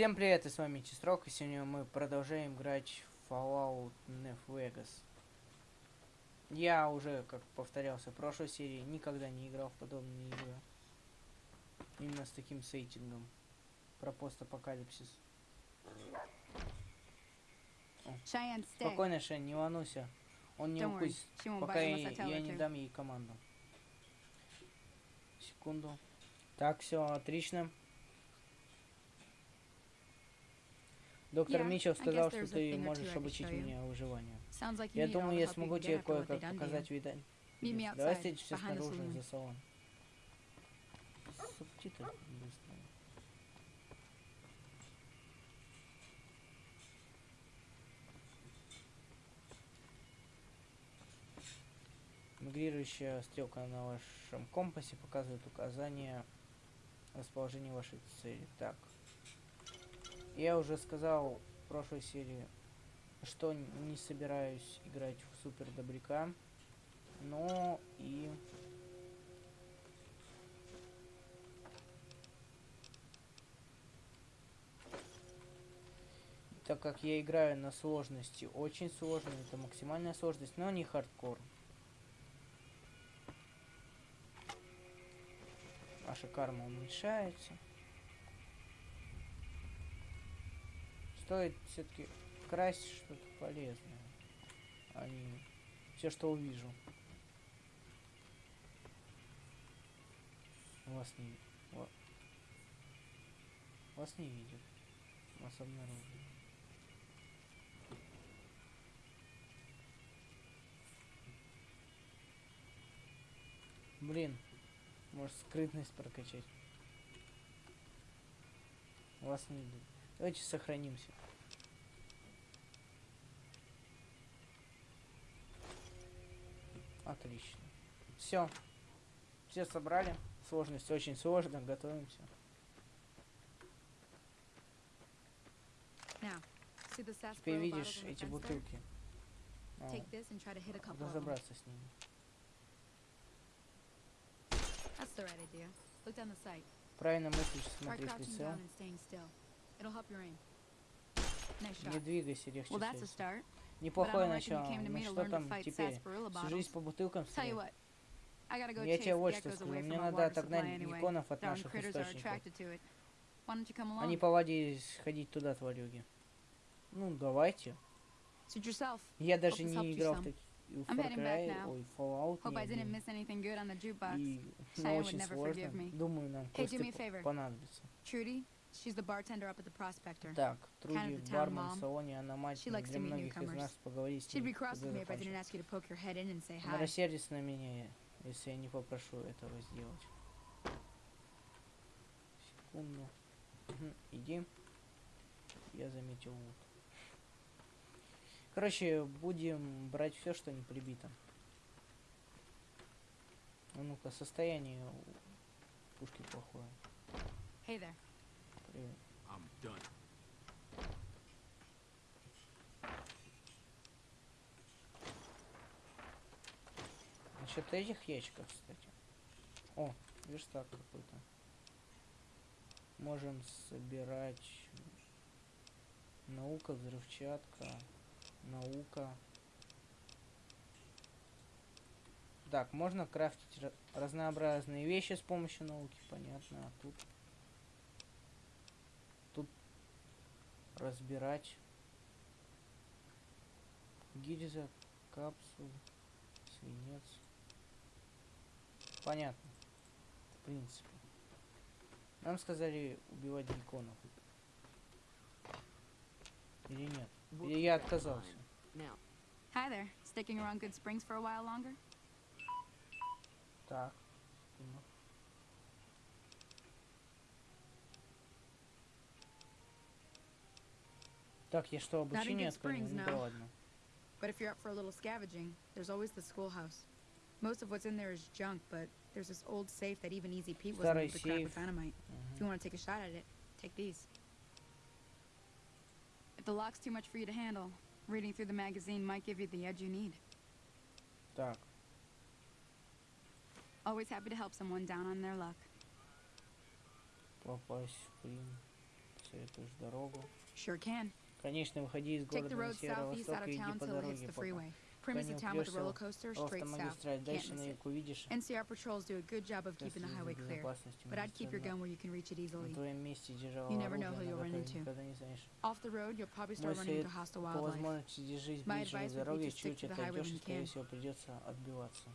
Всем привет, и с вами Чистрок, и сегодня мы продолжаем играть в Fallout New Vegas. Я уже, как повторялся в прошлой серии, никогда не играл в подобные игры. Именно с таким сеттингом. Про постапокалипсис. Спокойно, Шен, не волнуйся. Он не укусит, пока я, я не дам ей команду. Секунду. Так, все отлично. Доктор Митчелл сказал, что ты можешь обучить меня выживанию. Я думаю, я смогу тебе кое-как показать вида. Meet me Давай встретимся снаружи за салон. Субтитры быстро. Мигрирующая стрелка на вашем компасе показывает указание расположения вашей цели. Так. Я уже сказал в прошлой серии, что не собираюсь играть в супер добряка, но и так как я играю на сложности очень сложно, это максимальная сложность, но не хардкор. Ваша карма уменьшается. Стоит все-таки красть что-то полезное, а не все, что увижу. Вас не... ва- Вас не видят. Вас обнаружили. Блин, может скрытность прокачать. Вас не видят. Давайте сохранимся. Отлично. Все. Все собрали. Сложность очень сложно. Готовимся. Теперь видишь эти бутылки. Them. разобраться с ними. Правильно мыслишь, Try смотри Не двигайся, легче Well, that's a start. Неплохое начало. Ну to что там теперь? Всю жизнь по бутылкам стрелять? Я тебе вот что скажу. Мне надо отогнать гекконов от наших источников. Они along? повадились ходить туда, тварюги. Ну, давайте. Я даже не играл в таких... в Far Cry, ой, Fallout не. И ну, очень сложно. Думаю, нам кое-что понадобится. Так, Труди, в салоне, она мать для многих из нас поговорить с ней. Она рассердится на меня, если я не попрошу этого сделать. Секунду. Иди. Я заметил вот. Короче, будем брать все, что не прибито. А ну-ка, состояние пушки плохое. Hey there. Насчет этих ящиков, кстати. О, верстак какой-то. Можем собирать наука, взрывчатка, наука. Так, можно крафтить разнообразные вещи с помощью науки, понятно. А. Тут разбирать гильза, капсул, свинец. Понятно. В принципе. Нам сказали убивать гекконов. Или нет? Или я отказался. Hi there. Sticking around Good Springs for a while longer? Так. Так, я что, Not in обучение Good отклонил? Springs, Ну да no. ладно. But if you're up for a little scavenging, there's always the schoolhouse. Most of what's in there is junk, but there's this old safe that even Easy Pete wasn't Старый able to crack with сейф. dynamite. If you want to take a shot at it, take these. If the lock's too much for you to handle, reading through the magazine might give you the edge you need. Так, Always happy to help someone down on their luck. попасть в плен. посоветуешь дорогу? Sure can. Конечно, выходи из Take города the на road southeast out северо-восток of и иди town по till it hits дороге, the пока freeway. Prim is не the town with the упрёшься roller в coaster, straight south. автомагистраль. Can't Дальше miss на it. юг увидишь NCR patrols do a good job of keeping the следы за highway clear, безопасностью but I'd keep your магистрали. gun where you can reach it На easily. твоем месте держал You never know who оружие, you'll на run которое into. никогда не знаешь. Off the road, you'll probably Мой start running совет into hostile по wildlife. возможности держись My ближе advice к would be дороге, to stick чуть to the highway отойдешь, when и, you скорее can. всего, придется отбиваться.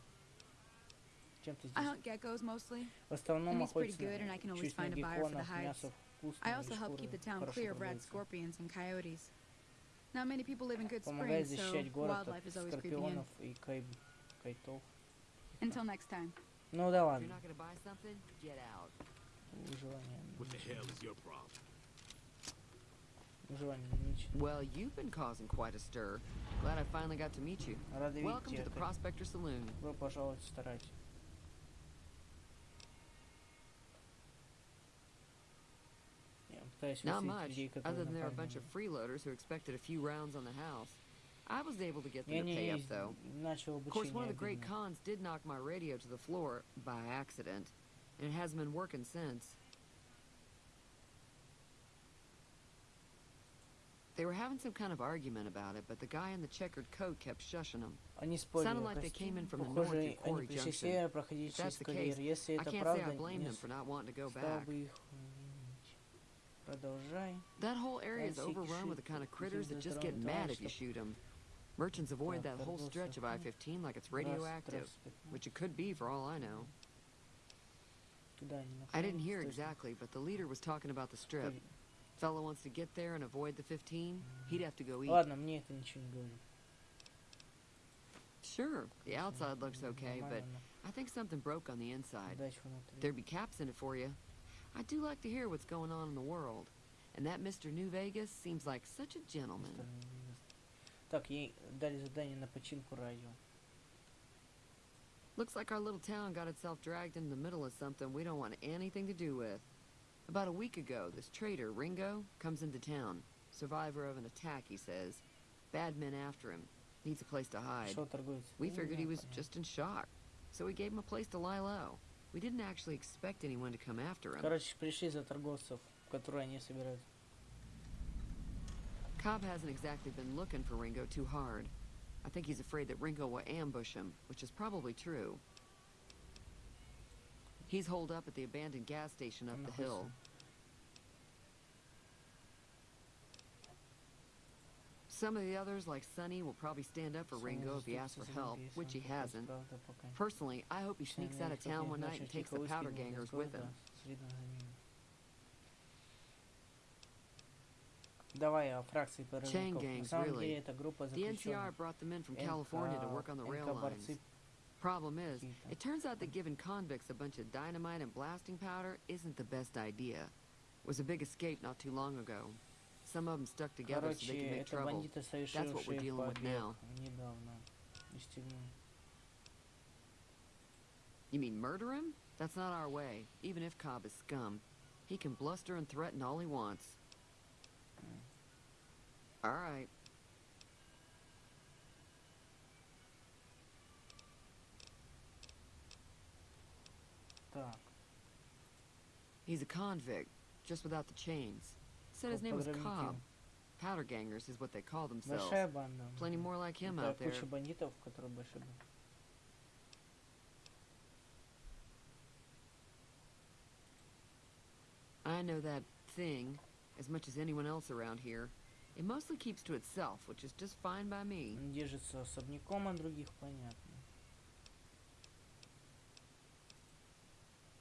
Чем ты I здесь? hunt geckos mostly. В основном The meat's pretty охотятся good, and I can на always find a buyer for the гекконов, hides. мясо вкусное, I и also help шкуры keep the town хорошо clear of rat продаются. scorpions and coyotes. Not many people live in Good Помогает Springs, so защищать город от wildlife is always creeping in. скорпионов и кай- кайтов. Until next time. Ну да If you're ладно, not gonna buy something, get out. выживание. What the hell is your problem? Выживание ничего. Well, you've been causing quite a stir. Glad I finally got to meet you. Рады Welcome видеть to the тебя. Prospector Saloon. Not much, other than there were a bunch of freeloaders who expected a few rounds on the house. I was able to get them to pay up, though. Of course, one of the great cons did knock my radio to the floor by accident, and it hasn't been working since. They were having some kind of argument about it, but the guy in the checkered coat kept shushing them. Sounded like they came in from the north at Quarry Junction. If that's the case, I can't say I blame them for not wanting to go back. бы их винить. Продолжай. That whole area is Всякий overrun with the шут, kind of всякий critters that just get затронут mad товарищ, if you чтоб- shoot them. Merchants avoid Так, that whole торговцы stretch of охотно. I-15 like it's Раз, radioactive, раз, пятнадцать. which it could be for all I know. Туда они I didn't направились, hear точно. exactly, but the leader was talking about the strip. Погоди. Fellow wants to get there and avoid the 15, he'd have to go eat. Ладно, мне это ничего не говорит. Sure, the outside looks М, okay, but нормально, I think something broke on the но inside. Удачи внутри. There'd be caps in it for you. I do like to hear what's going on in the world. And that Mr. New Vegas seems like such a gentleman. Остальные неизвестны. Так, ей дали задание на починку радио. Looks like our little town got itself dragged into the middle of something we don't want anything to do with. About a week ago, this trader, Ringo, comes into town. Survivor of an attack, he says. Bad men after him. Needs a place to hide. Что торговец? We Ну, figured he да, was понятно. just in shock. So we gave him a place to lie low. We didn't actually expect anyone to come after him. Короче, пришли за торговцев, которые они собирают. Cobb hasn't exactly been looking for Ringo too hard. I think he's afraid that Ringo will ambush him, which is probably true. He's holed up at the abandoned gas station up Он the находится. hill. Some of the others, like Sonny, will probably stand up for Ringo if he asks for help, which he hasn't. Personally, I hope he sneaks out of town one night and takes the powder gangers with him. Chain gangs, really. The NCR brought them in from California to work on the rail lines. Problem is, it turns out that giving convicts a bunch of dynamite and blasting powder isn't the best idea. It was a big escape not too long ago. Some of them stuck together so they Короче, can make это trouble. бандиты, what we're совершившие dealing with побег now. недавно из тюрьмы. You mean murder him? That's not our way. Even if Cobb is scum, he can bluster and threaten all he wants. All right. Так, He's a convict, just without the chains. Said his как name was подрывники. Cobb. Powder gangers is what they call themselves. Большая банда. Plenty more like him Это out there. куча бандитов, которые большие банда. I know that thing as much as anyone else around here. It mostly keeps to itself, which is just fine by me. Он держится особняком от других, понятно.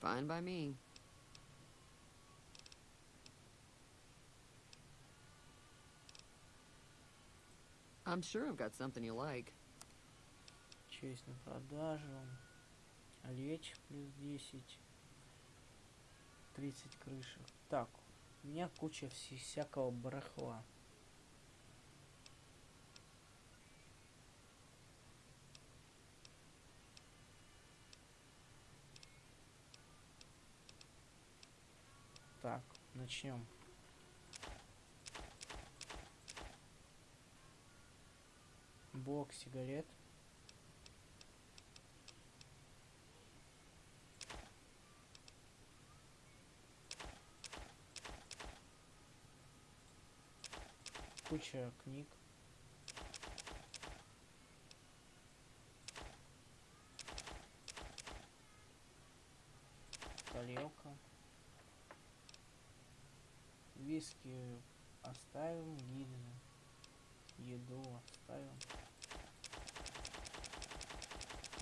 Fine by me. I'm sure I've got something you like. Что есть на продажу? Лечь плюс 10. 30 крышек. Так, у меня куча всякого барахла. Так, начнем. Бок, сигарет. Куча книг.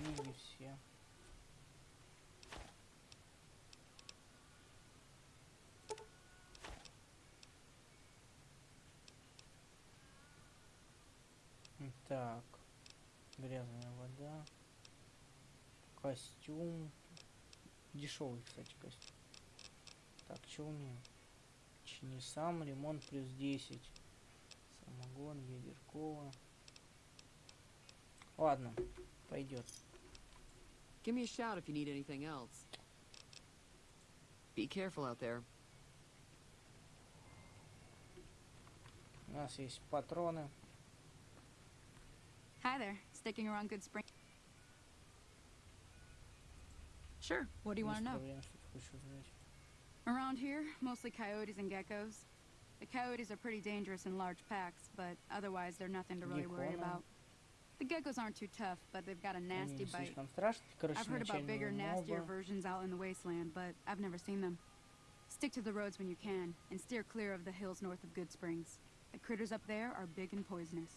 Книги все. Так. Грязная вода. Костюм. Дешевый, кстати, костюм. Так, что умеем? Чини сам, ремонт плюс 10. Самогон, ядеркова. Ладно, пойдет. Give me a shout if you need anything else. Be careful out there. У нас есть патроны. Hi there. Sticking around Good Spring? Sure. What do you want to Есть know? проблема, что ты хочешь узнать. Around here, mostly coyotes and geckos. The coyotes are pretty dangerous in large packs, but otherwise they're nothing to really worry Геккона. about. The geckos aren't too tough, but they've got a nasty bite. I've heard about bigger, nastier versions out in the wasteland, but I've never seen them. Stick to the roads when you can, and steer clear of the hills north of Good Springs. The critters up there are big and poisonous.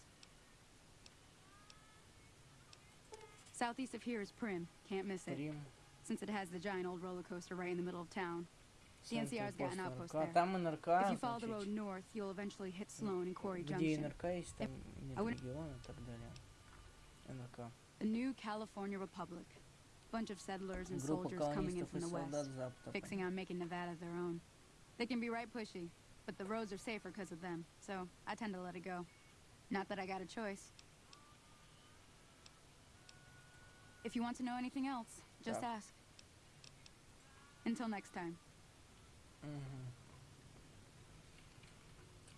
Southeast of here is Prim. Can't miss it. Since it has the giant old roller coaster right in the middle of town. The NCR's got an outpost there. If you follow the road north, you'll eventually hit Sloan and Quarry Junction. If, I wouldn't... региона и так далее. НРК. The new California Republic. Bunch of settlers and Группа soldiers coming in колонистов from и the солдат west. с запада. fixing on making Nevada their own. They can be right pushy, but the roads are safer because of them, so I tend to let it go. Not that I got a choice. If you want to know anything else, just Так. ask. Until next time. Мгм.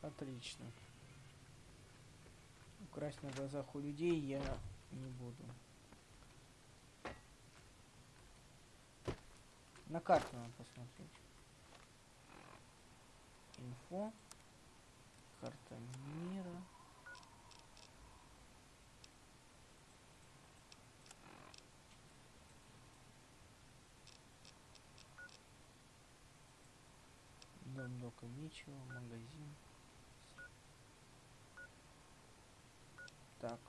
Отлично. Украсть на глазах у людей я не буду. На карту надо посмотреть. Инфо. Карта мира. Дом Дока Мичева, магазин. Так.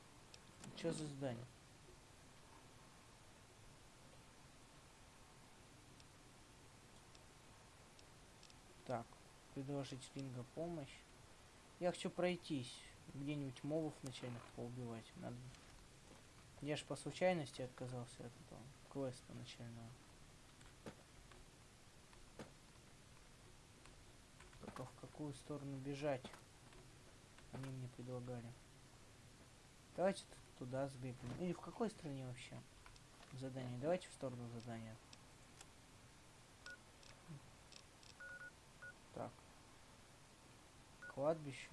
Что за здание? Так. Предложить Ринга помощь. Я хочу пройтись. Где-нибудь мобов начальных поубивать. Надо. Я ж по случайности отказался от этого квеста начального. Только в какую сторону бежать? Они мне предлагали. Давайте туда сбегаем. Или в какой стране вообще? Задание. Давайте в сторону задания. Так. Кладбище.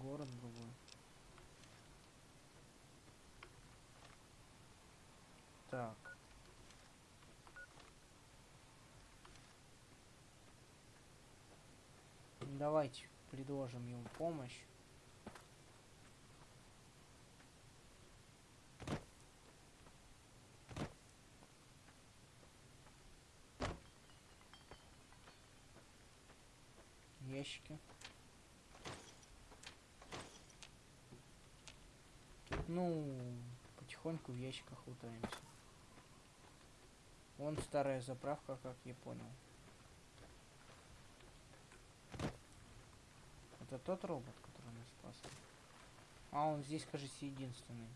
Город другой. Так. Давайте предложим ему помощь. Ящики. Ну, потихоньку в ящиках лутаемся. Вон старая заправка, как я понял. Это тот робот, который нас спас. А он здесь, кажется, единственный.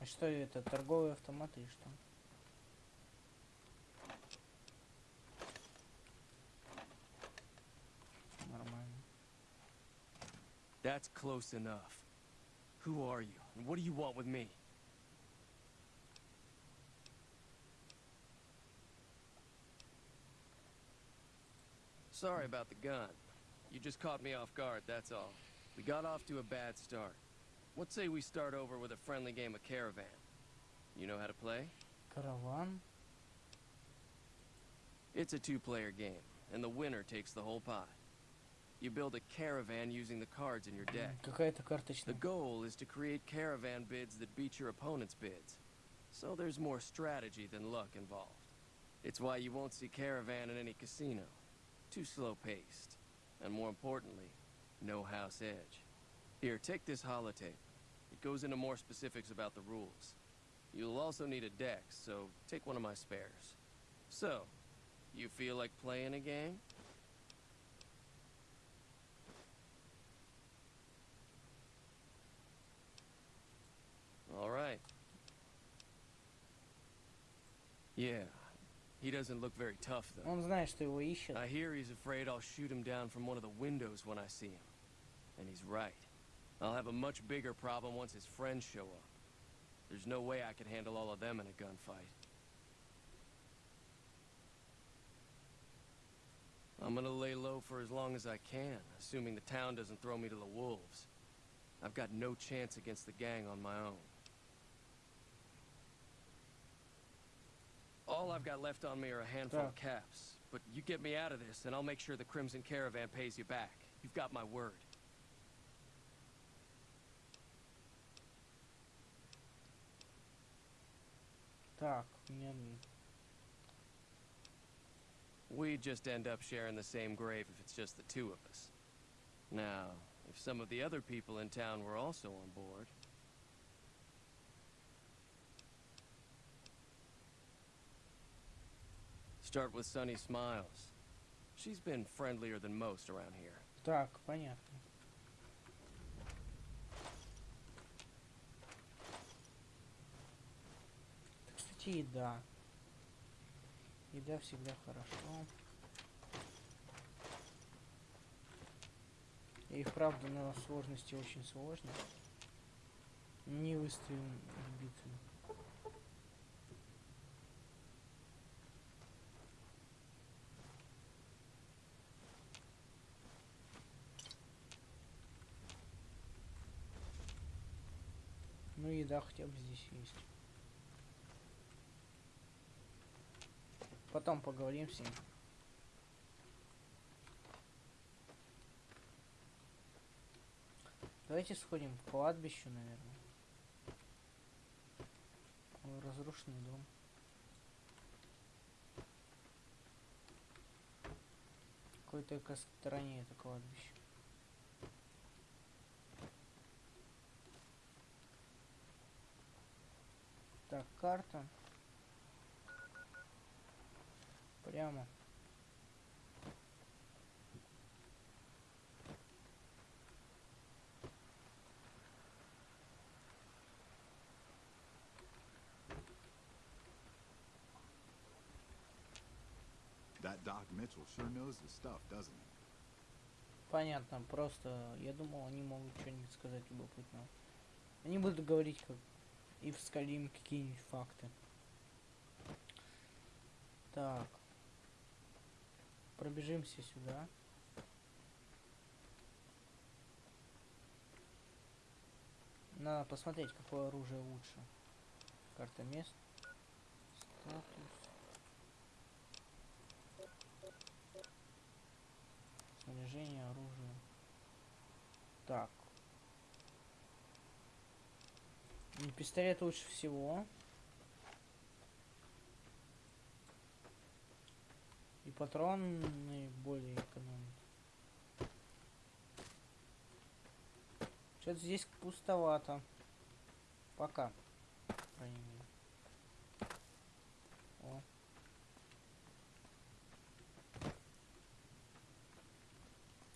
А что это? Торговые автоматы и что? Нормально. That's close enough. Who are you, and what do you want with me? Sorry about the gun. You just caught me off guard, that's all. We got off to a bad start. What say we start over with a friendly game of Caravan? You know how to play? Caravan? It's a two-player game, and the winner takes the whole pot. You build a caravan using the cards in your deck. The goal is to create caravan bids that beat your opponent's bids. So there's more strategy than luck involved. It's why you won't see caravan in any casino. Too slow-paced. And more importantly, no house edge. Here, take this holotape. It goes into more specifics about the rules. You'll also need a deck, so take one of my spares. So, you feel like playing a game? All right. Yeah. He doesn't look very tough, though. Он знает, что его ищут. I hear he's afraid I'll shoot him down from one of the windows when I see him. And he's right. I'll have a much bigger problem once his friends show up. There's no way I could handle all of them in a gunfight. I'm gonna lay low for as long as I can, assuming the town doesn't throw me to the wolves. I've got no chance against the gang on my own. All I've got left on me are a handful yeah. of caps, but you get me out of this and I'll make sure the Crimson Caravan pays you back. You've got my word. Так, мне... We just end up sharing the same grave if it's just the two of us. Now, if some of the other people in town were also on board. Start with Sunny Smiles. She's been friendlier than most around here. Так, понятно. Кстати, еда. Еда всегда хорошо. И вправду на сложности очень сложно. Не выставим битву. Ну еда хотя бы здесь есть. Потом поговорим с ним. Давайте сходим к кладбищу, наверное. Разрушенный дом. Какой только стороне это кладбище. Так, карта. Прямо. That Doc Mitchell sure knows his stuff, doesn't he? Понятно, просто я думал, они могут что-нибудь сказать любопытного. Они будут говорить, как и вскалим какие-нибудь факты. Так. Пробежимся сюда. Надо посмотреть, какое оружие лучше. Карта мест. Статус. Снаряжение, оружие. Так. Пистолет лучше всего. И патроны более экономят. Что-то здесь пустовато. Пока. О.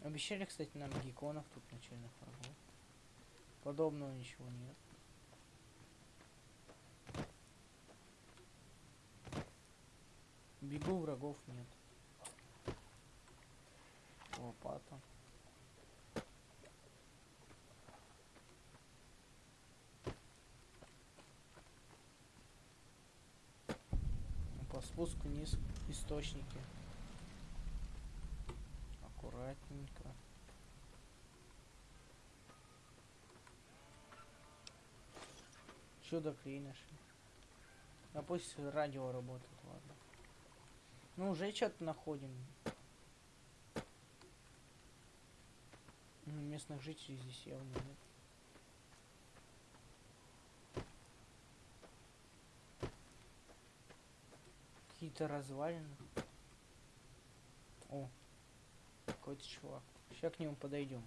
Обещали, кстати, нам гекконов тут начальных врагов. Подобного ничего нет. Бегу, врагов нет лопата. По спуску низ источники. Аккуратненько. Чудо клинишь. А пусть радио работает, ладно. Ну уже что-то находим. Ну, Местных жителей здесь явно нет. Какие-то развалины. О, какой-то чувак. Сейчас к нему подойдем.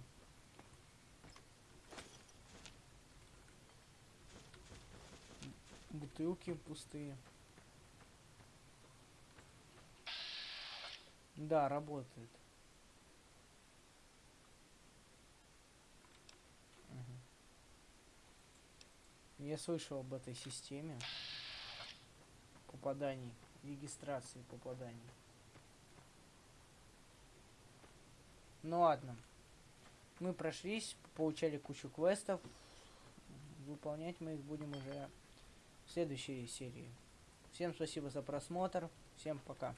Бутылки пустые. Да, работает. Я слышал об этой системе попаданий, регистрации попаданий. Ну ладно. Мы прошлись, получали кучу квестов. Выполнять мы их будем уже в следующей серии. Всем спасибо за просмотр. Всем пока.